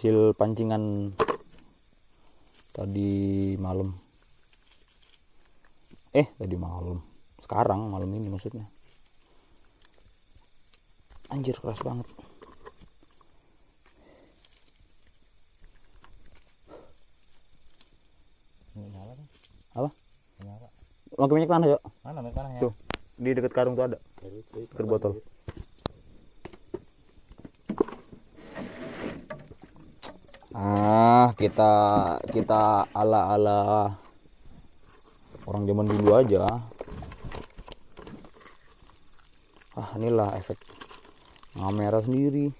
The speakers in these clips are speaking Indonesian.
hasil pancingan tadi malam eh tadi malam sekarang malam ini maksudnya anjir keras banget nyala kan? Apa? Nyala. makin banyak tanah yuk Mana minyak tanahnya? Tuh. di dekat karung tuh ada Dekat ah kita kita ala ala orang zaman dulu aja. Ah inilah efek kamera sendiri.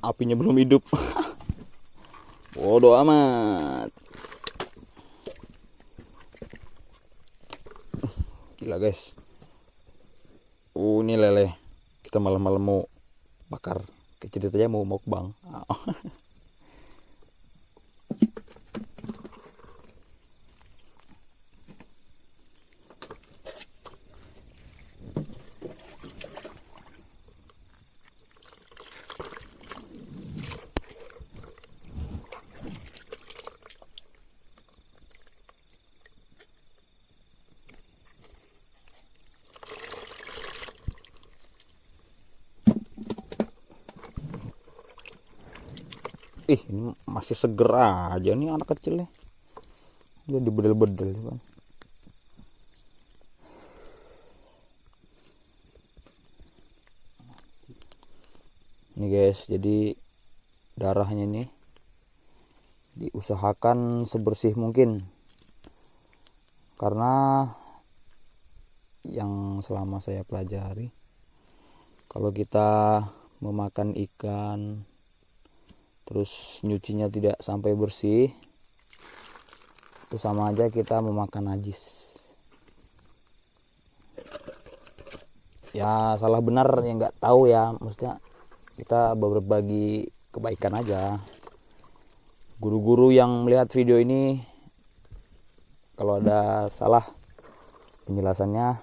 Apinya belum hidup. Bodoh amat gila guys. Uh ini lele kita malam-malam mau bakar. Kecil aja mau mukbang ih ini masih seger aja nih anak kecilnya udah dibedel-bedel kan? Ini guys jadi darahnya nih diusahakan sebersih mungkin. Karena yang selama saya pelajari kalau kita memakan ikan terus nyucinya tidak sampai bersih. Itu sama aja kita memakan najis. Ya salah benar yang nggak tahu ya. Maksudnya kita berbagi kebaikan aja. Guru-guru yang melihat video ini kalau ada salah penjelasannya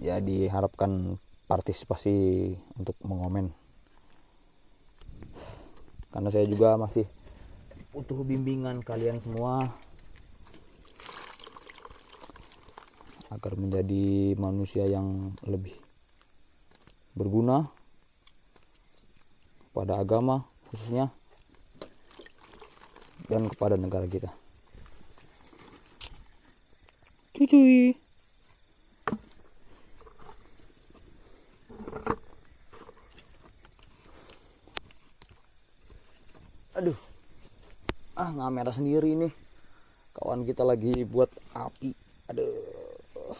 ya diharapkan partisipasi untuk mengomen karena saya juga masih butuh bimbingan kalian semua. Agar menjadi manusia yang lebih berguna pada agama khususnya dan kepada negara kita. Cucuy aduh nggak merah sendiri nih. Kawan kita lagi buat api. Aduh.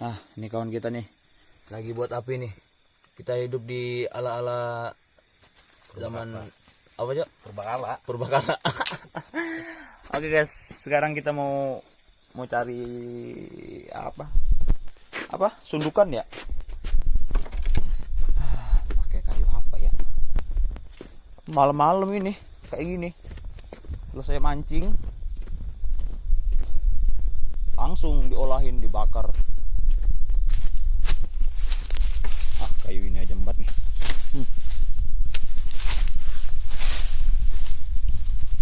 Nah ini kawan kita nih. Lagi buat api nih. Kita hidup di ala-ala zaman apa aja Purbakala. purbakala. Oke guys. Sekarang kita mau mau cari apa? Apa? Sundukan ya Ah, pakai kayu apa ya malam-malam ini kayak gini. Selesai mancing langsung diolahin dibakar ah kayu ini aja empat nih Hmm.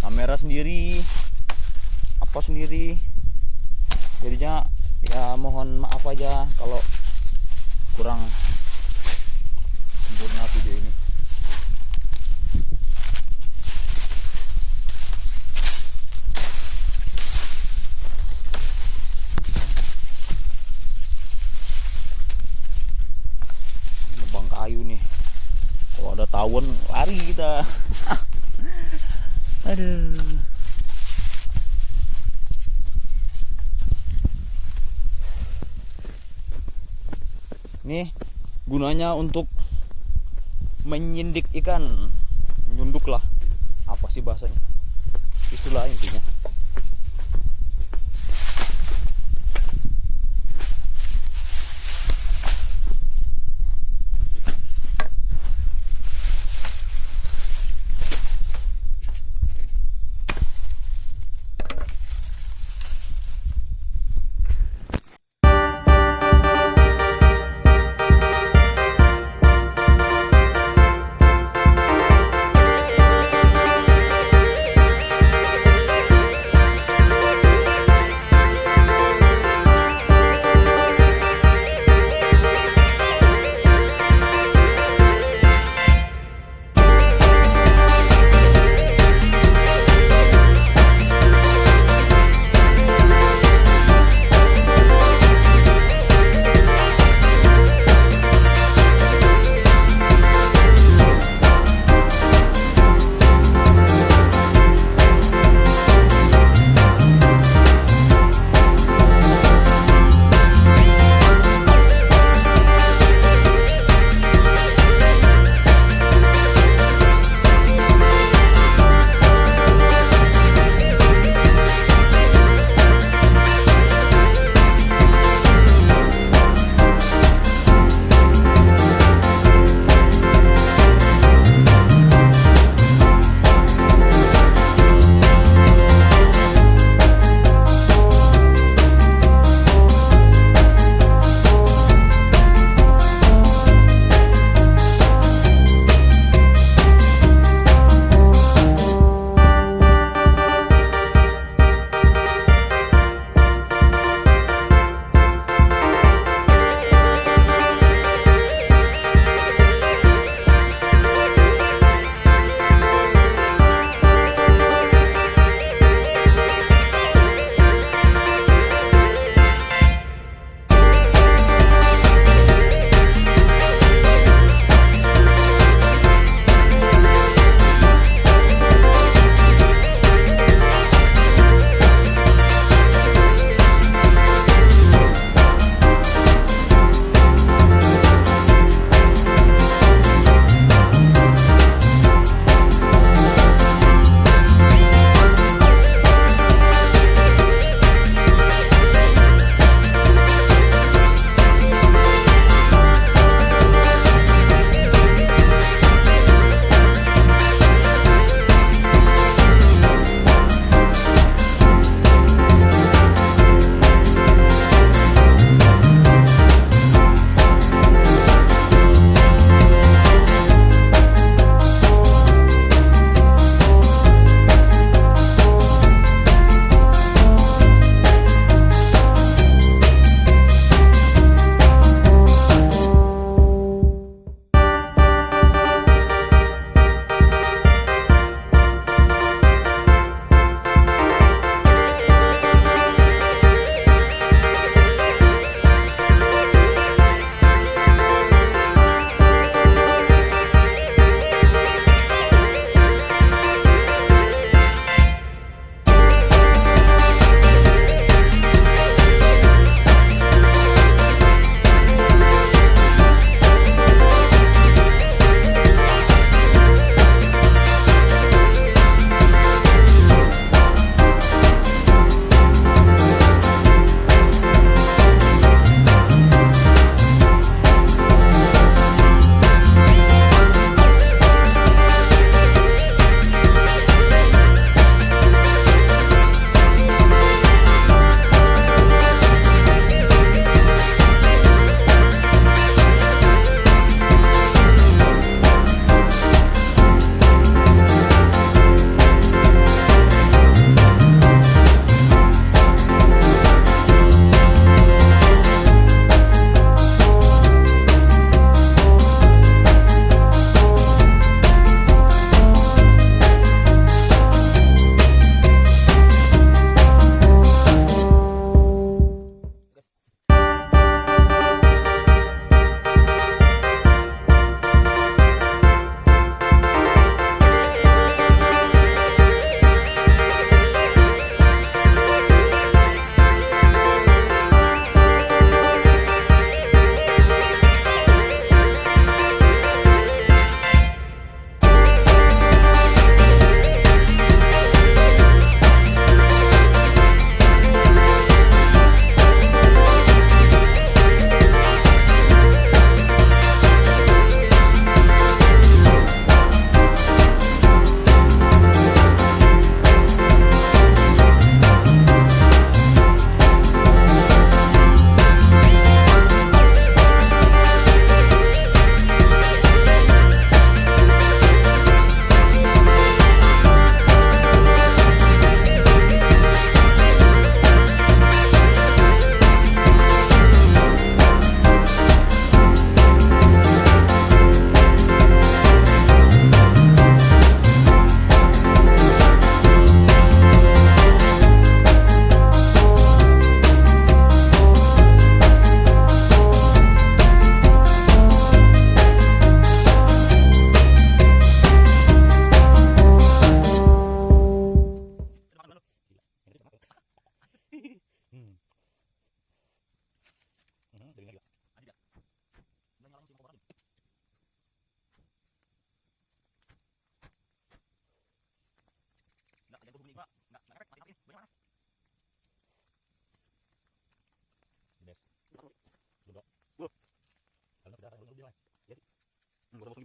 kamera sendiri apa sendiri jadinya ya mohon maaf aja kalau kurang sempurna video ini nebang kayu nih kalau ada tawon lari kita aduh Nih gunanya untuk menyindik ikan, nyunduk lah. Apa sih bahasanya? Itulah intinya.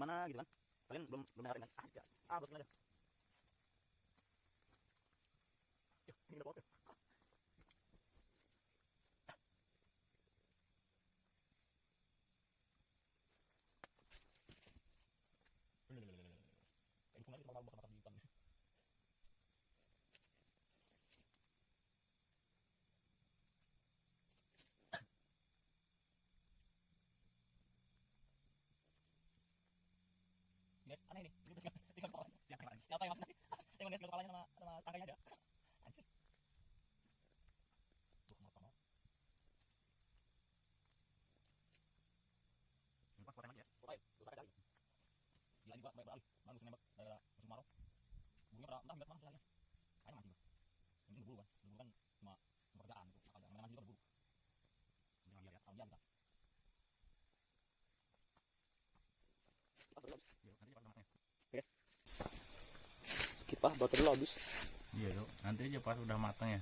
Gimana gitu kan kalian belum belum ngerasain kan ah ya. ah bosku aja ini udah makan makan ikan. guys aneh nih. Tinggal kepalanya. Yang makan siapa yang makan guys tinggal kepalanya? Sama sama tangkainya aja anjir tuh mata mau ini pas lagi ya oke terus ada cari gila juga baik beralih bagus nembak daerah musuh marau burunya pada entah mana selanya ayo mancing tuh ini berburu kan berburu kan cuma pekerjaan itu makanya mancing juga berburu jangan lihat ya kalau dia kita skip ah baterai lo habis Iya tuh, nanti aja pas udah matang ya.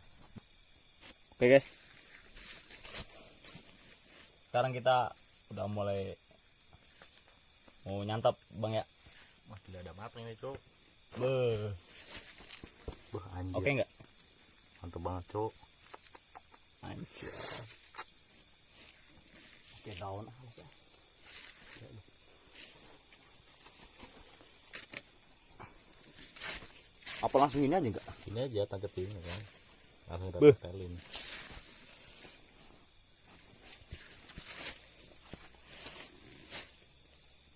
oke guys sekarang kita udah mulai mau nyantap bang ya Wah gila ada matang ini cok. Beuh. Wah anjir. oke nggak Mantap banget cok. anjir oke daun ah Mas, ya. Apa langsung ini aja enggak Ini aja tangkepin ya kan. Langsung kita tempelin.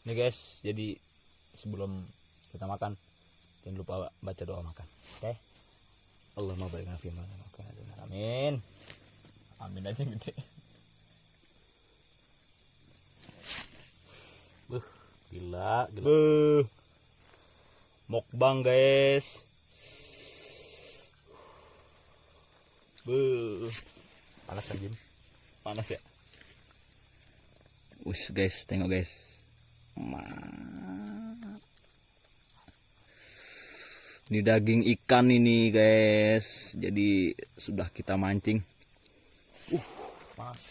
Nih guys, jadi sebelum kita makan jangan lupa baca doa makan. Oke? Allahumma barik lana. Amin. Amin aja gede. Gila, gila. Beuh. Mukbang guys. Beuh. Panas kan Jin? Panas ya? Us guys, tengok guys. Mantap. Ini daging ikan ini guys. Jadi sudah kita mancing. Uh, panas.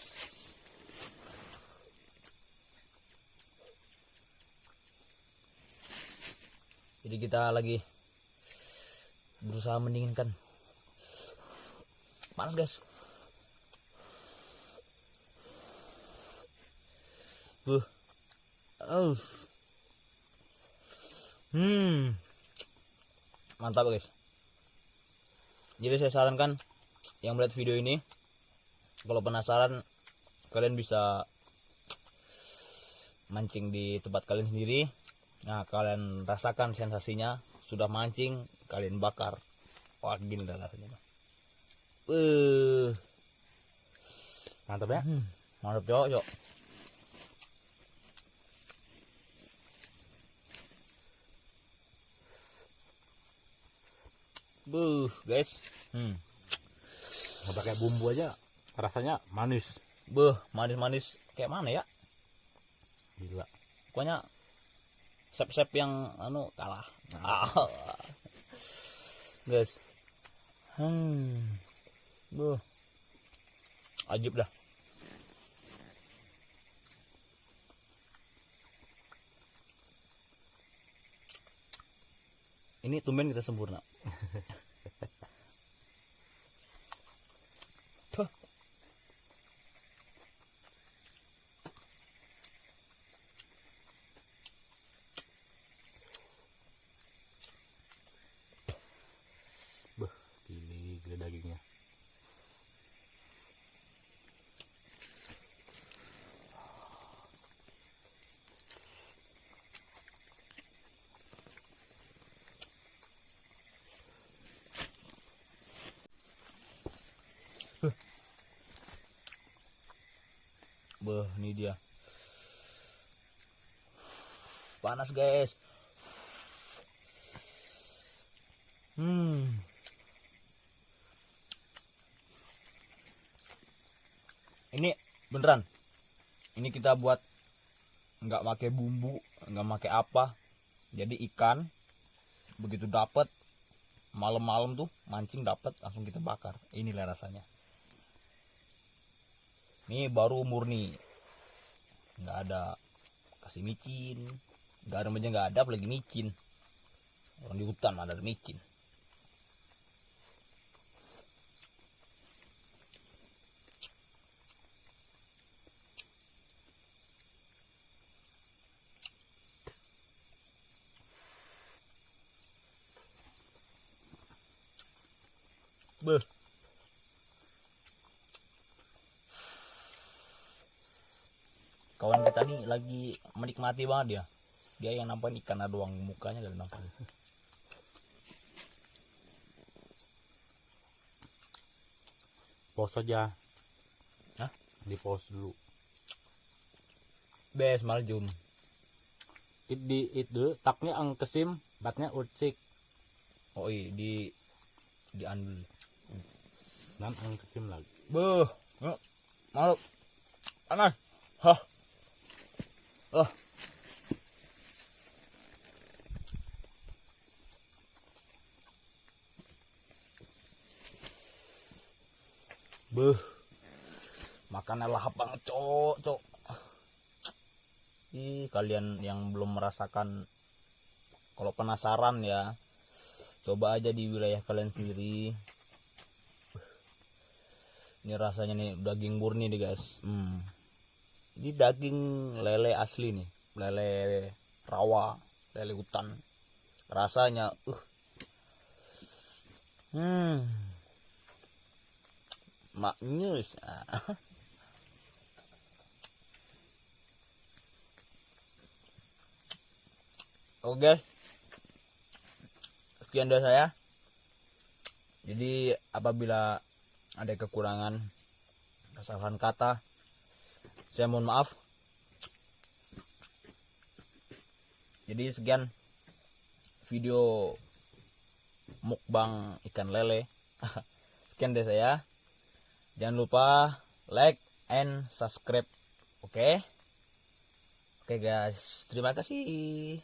Jadi kita lagi berusaha mendinginkan. Panas guys. Buh. Oh. Hmm. Mantap guys. Jadi saya sarankan yang melihat video ini kalau penasaran kalian bisa mancing di tempat kalian sendiri. Nah, kalian rasakan sensasinya sudah mancing, kalian bakar. Wah, gini dah rasanya. Eh, Mantap ya? hmm, mantap cok, cok. Buh, guys. Hmm. Pakai bumbu aja. Rasanya manis. Buh, manis-manis kayak mana ya? Gila. Pokoknya sep-sep yang anu kalah. Ah. Guys. Hmm. Buh. Ajib dah. Ini tumben kita sempurna. Tuh. Beuh, gili, gila dagingnya. Beuh, ini dia. Panas, guys. Hmm. Ini beneran. Ini kita buat nggak pakai bumbu, nggak pakai apa. Jadi ikan begitu dapat malam-malam tuh mancing dapat langsung kita bakar. Inilah rasanya. Ini baru murni. Nggak ada kasih micin, garam aja nggak ada apalagi micin. Orang di hutan ada micin Beuh. Kawan kita nih lagi menikmati banget dia. Dia yang nampak ikan ada doang mukanya ada nampak. pause aja Hah? di pause dulu Bes maljum. it di it dulu taknya ang kesim batnya ucik Oh iya di di andul. nan ang kesim lagi Beuh. Yuk, Malu. Panas. Hah. Oh. Beuh. Makannya lahap banget, cok, cok. Ih, kalian yang belum merasakan kalau penasaran ya, coba aja di wilayah kalian sendiri ini rasanya nih daging murni nih guys hmm. ini daging lele asli nih lele rawa lele hutan rasanya uh hmm maknyus oke. Sekian dari saya. Jadi apabila ada kekurangan kesalahan kata saya mohon maaf. Jadi sekian video mukbang ikan lele. Sekian dari saya jangan lupa like and subscribe oke? Oke guys. Terima kasih